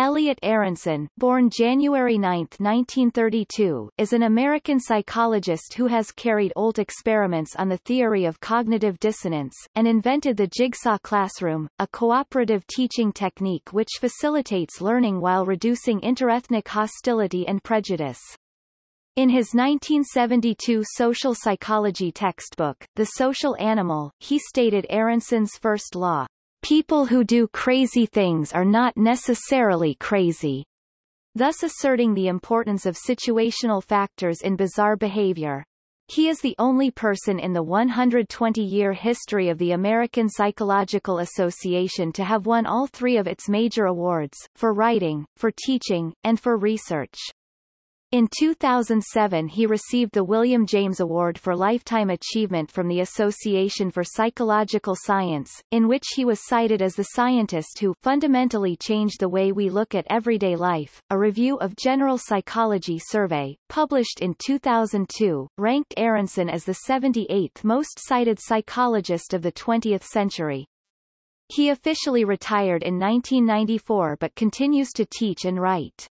Elliot Aronson, born January 9, 1932, is an American psychologist who has carried old experiments on the theory of cognitive dissonance, and invented the jigsaw classroom, a cooperative teaching technique which facilitates learning while reducing interethnic hostility and prejudice. In his 1972 social psychology textbook, The Social Animal, he stated Aronson's first law, people who do crazy things are not necessarily crazy, thus asserting the importance of situational factors in bizarre behavior. He is the only person in the 120-year history of the American Psychological Association to have won all three of its major awards, for writing, for teaching, and for research. In 2007 he received the William James Award for Lifetime Achievement from the Association for Psychological Science, in which he was cited as the scientist who fundamentally changed the way we look at everyday life. A review of General Psychology survey, published in 2002, ranked Aronson as the 78th most cited psychologist of the 20th century. He officially retired in 1994 but continues to teach and write.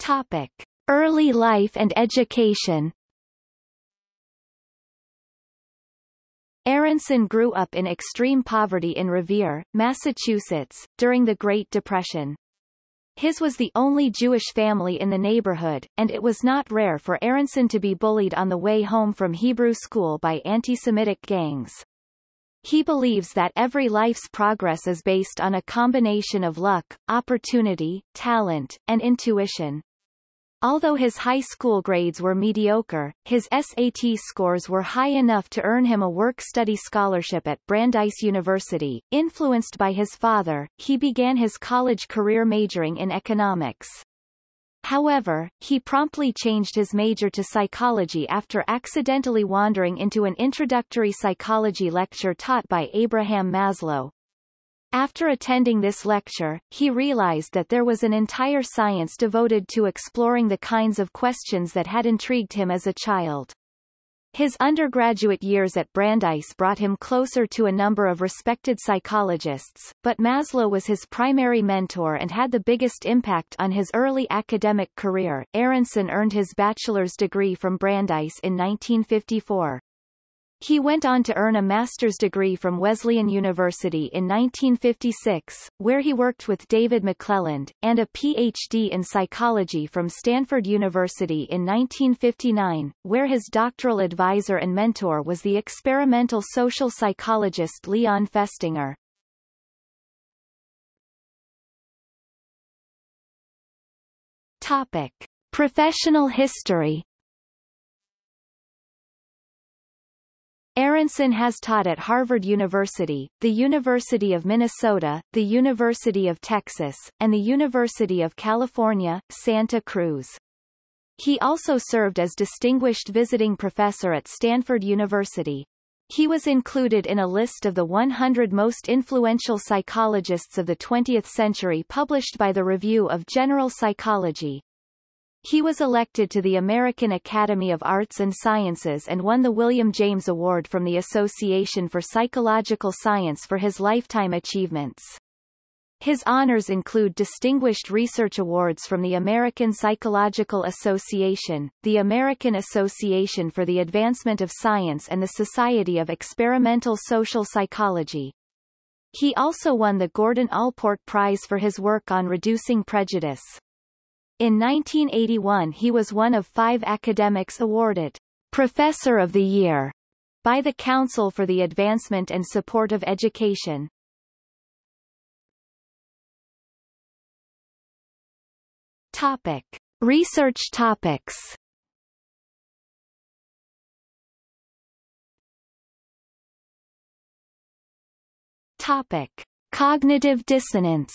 Topic. Early life and education Aronson grew up in extreme poverty in Revere, Massachusetts, during the Great Depression. His was the only Jewish family in the neighborhood, and it was not rare for Aronson to be bullied on the way home from Hebrew school by anti-Semitic gangs. He believes that every life's progress is based on a combination of luck, opportunity, talent, and intuition. Although his high school grades were mediocre, his SAT scores were high enough to earn him a work-study scholarship at Brandeis University. Influenced by his father, he began his college career majoring in economics. However, he promptly changed his major to psychology after accidentally wandering into an introductory psychology lecture taught by Abraham Maslow, after attending this lecture, he realized that there was an entire science devoted to exploring the kinds of questions that had intrigued him as a child. His undergraduate years at Brandeis brought him closer to a number of respected psychologists, but Maslow was his primary mentor and had the biggest impact on his early academic career. Aronson earned his bachelor's degree from Brandeis in 1954. He went on to earn a master's degree from Wesleyan University in 1956, where he worked with David McClelland, and a Ph.D. in psychology from Stanford University in 1959, where his doctoral advisor and mentor was the experimental social psychologist Leon Festinger. Topic. Professional history Aronson has taught at Harvard University, the University of Minnesota, the University of Texas, and the University of California, Santa Cruz. He also served as distinguished visiting professor at Stanford University. He was included in a list of the 100 most influential psychologists of the 20th century published by the Review of General Psychology. He was elected to the American Academy of Arts and Sciences and won the William James Award from the Association for Psychological Science for his lifetime achievements. His honors include Distinguished Research Awards from the American Psychological Association, the American Association for the Advancement of Science and the Society of Experimental Social Psychology. He also won the Gordon Allport Prize for his work on reducing prejudice. In 1981 he was one of five academics awarded Professor of the Year by the Council for the Advancement and Support of Education. Topic. Research topics Topic. Cognitive dissonance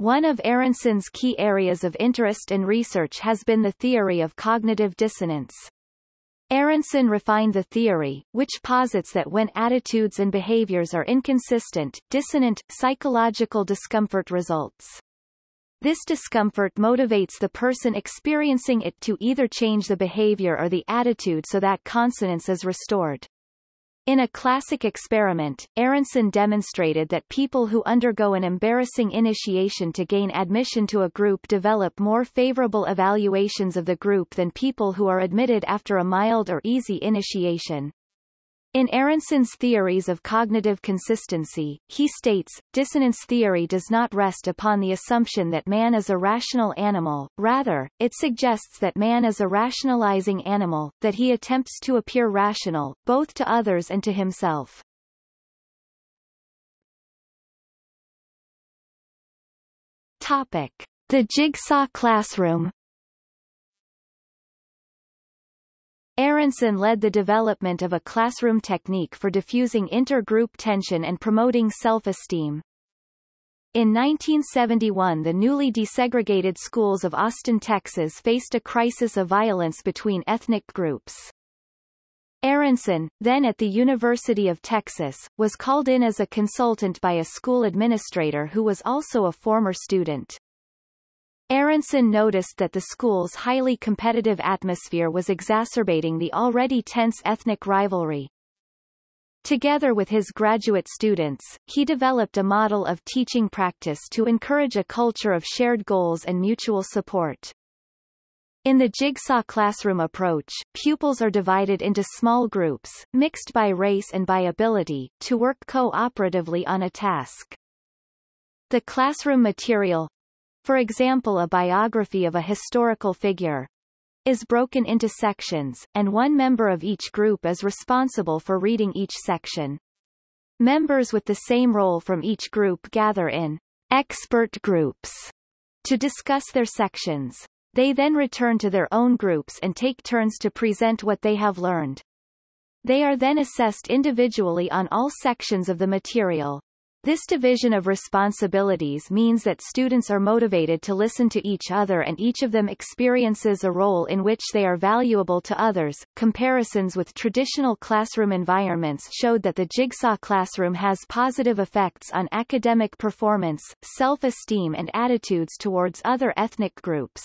One of Aronson's key areas of interest and research has been the theory of cognitive dissonance. Aronson refined the theory, which posits that when attitudes and behaviors are inconsistent, dissonant, psychological discomfort results. This discomfort motivates the person experiencing it to either change the behavior or the attitude so that consonance is restored. In a classic experiment, Aronson demonstrated that people who undergo an embarrassing initiation to gain admission to a group develop more favorable evaluations of the group than people who are admitted after a mild or easy initiation. In Aronson's theories of cognitive consistency, he states, dissonance theory does not rest upon the assumption that man is a rational animal, rather, it suggests that man is a rationalizing animal, that he attempts to appear rational, both to others and to himself. Topic. The jigsaw classroom Aronson led the development of a classroom technique for diffusing intergroup tension and promoting self-esteem. In 1971 the newly desegregated schools of Austin, Texas faced a crisis of violence between ethnic groups. Aronson, then at the University of Texas, was called in as a consultant by a school administrator who was also a former student. Aronson noticed that the school's highly competitive atmosphere was exacerbating the already tense ethnic rivalry. Together with his graduate students, he developed a model of teaching practice to encourage a culture of shared goals and mutual support. In the jigsaw classroom approach, pupils are divided into small groups, mixed by race and by ability, to work co-operatively on a task. The classroom material, for example a biography of a historical figure, is broken into sections, and one member of each group is responsible for reading each section. Members with the same role from each group gather in expert groups to discuss their sections. They then return to their own groups and take turns to present what they have learned. They are then assessed individually on all sections of the material. This division of responsibilities means that students are motivated to listen to each other and each of them experiences a role in which they are valuable to others. Comparisons with traditional classroom environments showed that the jigsaw classroom has positive effects on academic performance, self-esteem and attitudes towards other ethnic groups.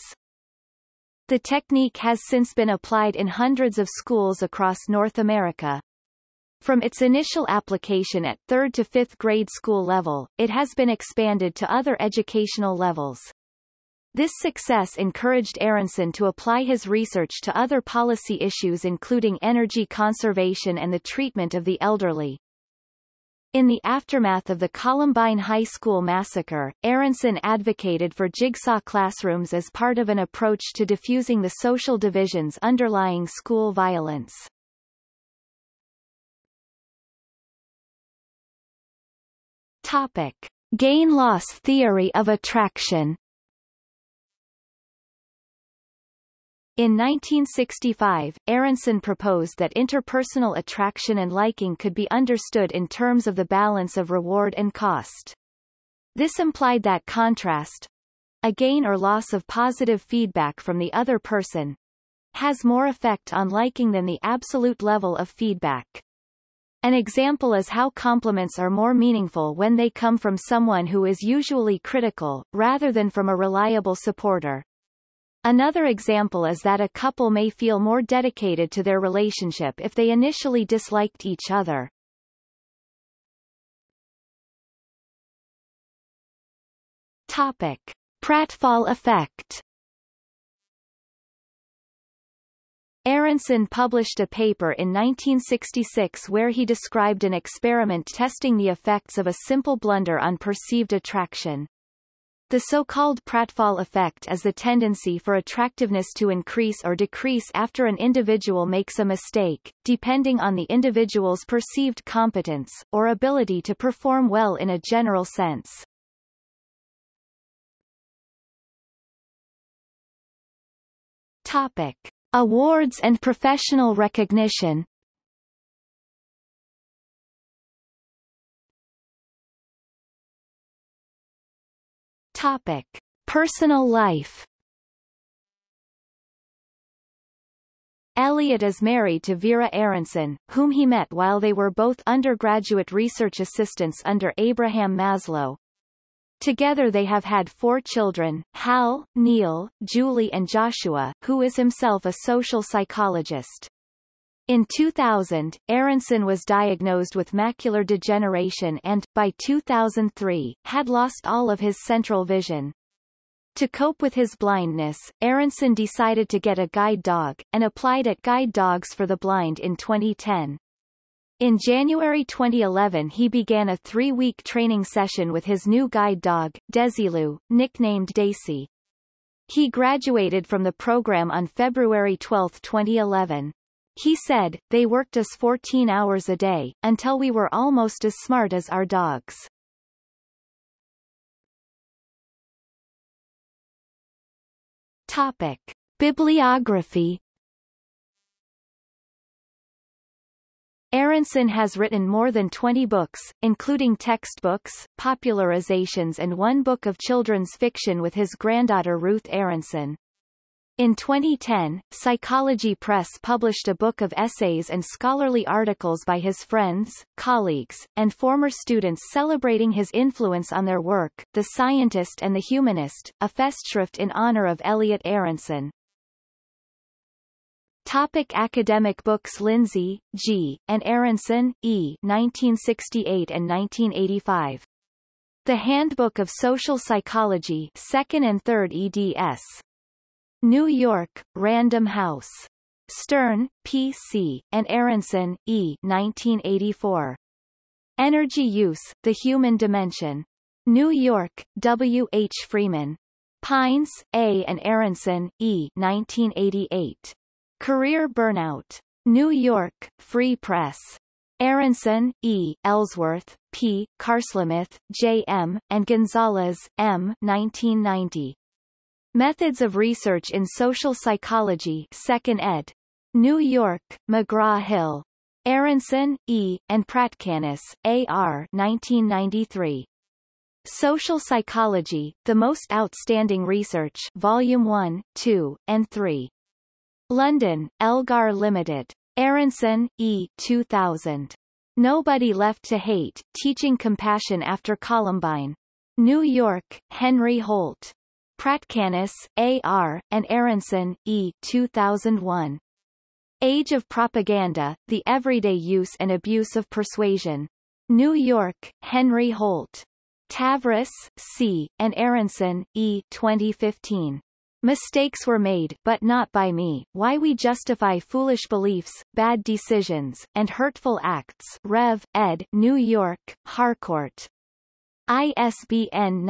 The technique has since been applied in hundreds of schools across North America. From its initial application at 3rd to 5th grade school level, it has been expanded to other educational levels. This success encouraged Aronson to apply his research to other policy issues including energy conservation and the treatment of the elderly. In the aftermath of the Columbine High School massacre, Aronson advocated for jigsaw classrooms as part of an approach to diffusing the social divisions underlying school violence. Topic. Gain-loss theory of attraction In 1965, Aronson proposed that interpersonal attraction and liking could be understood in terms of the balance of reward and cost. This implied that contrast a gain or loss of positive feedback from the other person has more effect on liking than the absolute level of feedback. An example is how compliments are more meaningful when they come from someone who is usually critical, rather than from a reliable supporter. Another example is that a couple may feel more dedicated to their relationship if they initially disliked each other. Topic. Pratfall effect Aronson published a paper in 1966 where he described an experiment testing the effects of a simple blunder on perceived attraction. The so-called pratfall effect is the tendency for attractiveness to increase or decrease after an individual makes a mistake, depending on the individual's perceived competence, or ability to perform well in a general sense. Topic. Awards and professional recognition Topic. Personal life Elliot is married to Vera Aronson, whom he met while they were both undergraduate research assistants under Abraham Maslow, Together they have had four children, Hal, Neil, Julie and Joshua, who is himself a social psychologist. In 2000, Aronson was diagnosed with macular degeneration and, by 2003, had lost all of his central vision. To cope with his blindness, Aronson decided to get a guide dog, and applied at Guide Dogs for the Blind in 2010. In January 2011 he began a three-week training session with his new guide dog, Desilu, nicknamed Daisy. He graduated from the program on February 12, 2011. He said, they worked us 14 hours a day, until we were almost as smart as our dogs. Topic. Bibliography Aronson has written more than 20 books, including textbooks, popularizations and one book of children's fiction with his granddaughter Ruth Aronson. In 2010, Psychology Press published a book of essays and scholarly articles by his friends, colleagues, and former students celebrating his influence on their work, The Scientist and the Humanist, a festschrift in honor of Elliot Aronson. Topic academic books Lindzey, G., and Aronson, E. 1968 and 1985. The Handbook of Social Psychology 2nd and 3rd eds. New York, Random House. Stern, P.C., and Aronson, E. 1984. Energy Use, The Human Dimension. New York, W. H. Freeman. Pines, A. and Aronson, E. 1988. Career Burnout. New York, Free Press. Aronson, E., Ellsworth, P., Carlsmith, J. M., and Gonzalez, M. 1990. Methods of Research in Social Psychology 2nd ed. New York, McGraw-Hill. Aronson, E., and Pratkanis, A. R. 1993. Social Psychology, The Most Outstanding Research Volume 1, 2, and 3. London, Elgar Limited. Aronson, E. 2000. Nobody Left to Hate, Teaching Compassion After Columbine. New York, Henry Holt. Pratkanis, A. R., and Aronson, E. 2001. Age of Propaganda, The Everyday Use and Abuse of Persuasion. New York, Henry Holt. Tavris, C., and Aronson, E. 2015. Mistakes were made but not by me, Why We Justify Foolish Beliefs, Bad Decisions, and Hurtful Acts Rev. ed. New York, Harcourt. ISBN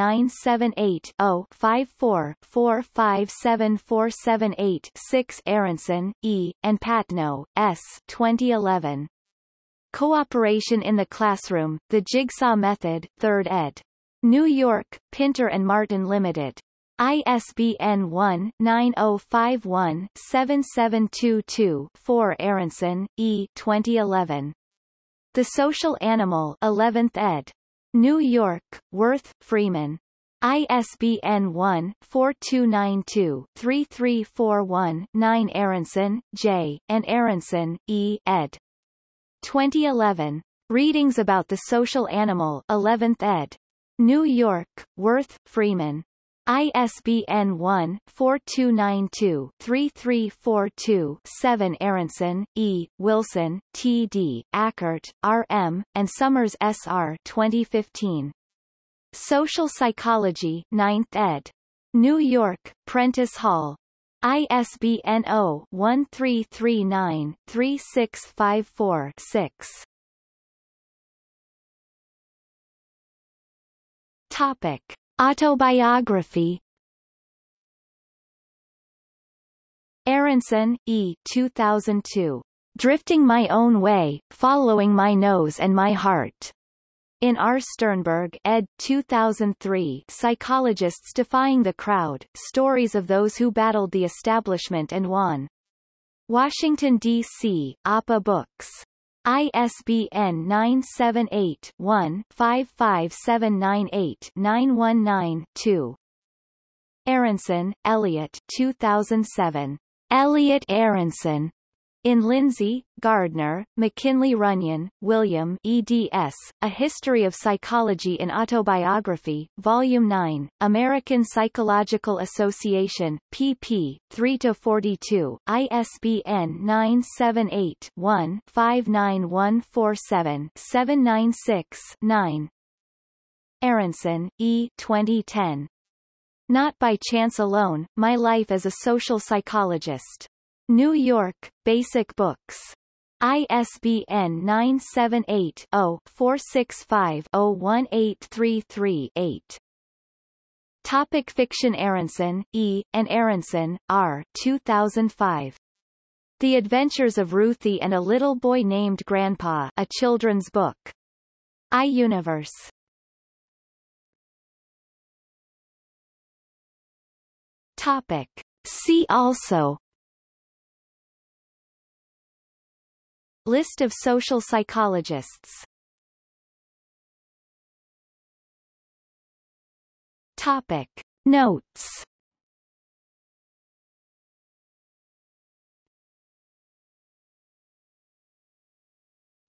978-0-54-457478-6 Aronson, E., and Patnoe, S. 2011. Cooperation in the Classroom, The Jigsaw Method, 3rd ed. New York, Pinter and Martin Limited. ISBN 1-9051-7722-4 Aronson, E. 2011. The Social Animal 11th ed. New York, Worth, Freeman. ISBN 1-4292-3341-9 Aronson, J., and Aronson, E. ed. 2011. Readings about the Social Animal 11th ed. New York, Worth, Freeman. ISBN 1-4292-3342-7 Aronson, E., Wilson, T. D., Akert, R. M., and Sommers S. R. 2015. Social Psychology 9th ed. New York, Prentice Hall. ISBN 0-1339-3654-6. Topic. Autobiography Aronson, E. 2002. Drifting My Own Way, Following My Nose and My Heart. In R. Sternberg ed. 2003 Psychologists Defying the Crowd, Stories of Those Who Battled the Establishment and Won. Washington, D.C., APA Books. ISBN 978-1-55798-919-2. Aronson, Elliot 2007. Elliot Aronson. In Lindzey, Gardner, McKinley Runyan, William eds. A History of Psychology in Autobiography, Volume 9, American Psychological Association, pp. 3-42, ISBN 978-1-59147-796-9. Aronson, E. 2010. Not by Chance Alone, My Life as a Social Psychologist. New York, Basic Books. ISBN 978-0-465-01833-8. Topic Fiction Aronson, E., and Aronson, R. 2005. The Adventures of Ruthie and a Little Boy Named Grandpa A Children's Book. iUniverse. Topic. See also List of social psychologists Topic. Notes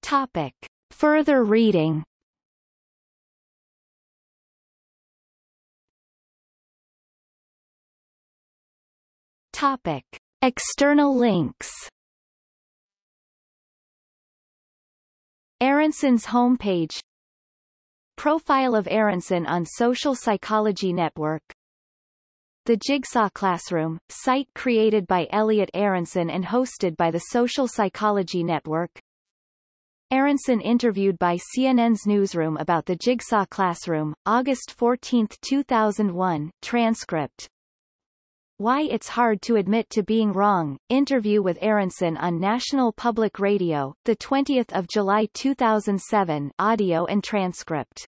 Topic. Further reading Topic. External links Aronson's homepage Profile of Aronson on Social Psychology Network The Jigsaw Classroom, site created by Elliot Aronson and hosted by the Social Psychology Network. Aronson interviewed by CNN's Newsroom about the Jigsaw Classroom, August 14, 2001, transcript why It's Hard to Admit to Being Wrong, interview with Aronson on National Public Radio, 20 July 2007 audio and transcript.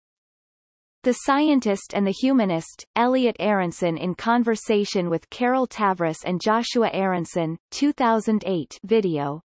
The Scientist and the Humanist, Elliot Aronson in conversation with Carol Tavris and Joshua Aronson, 2008 video,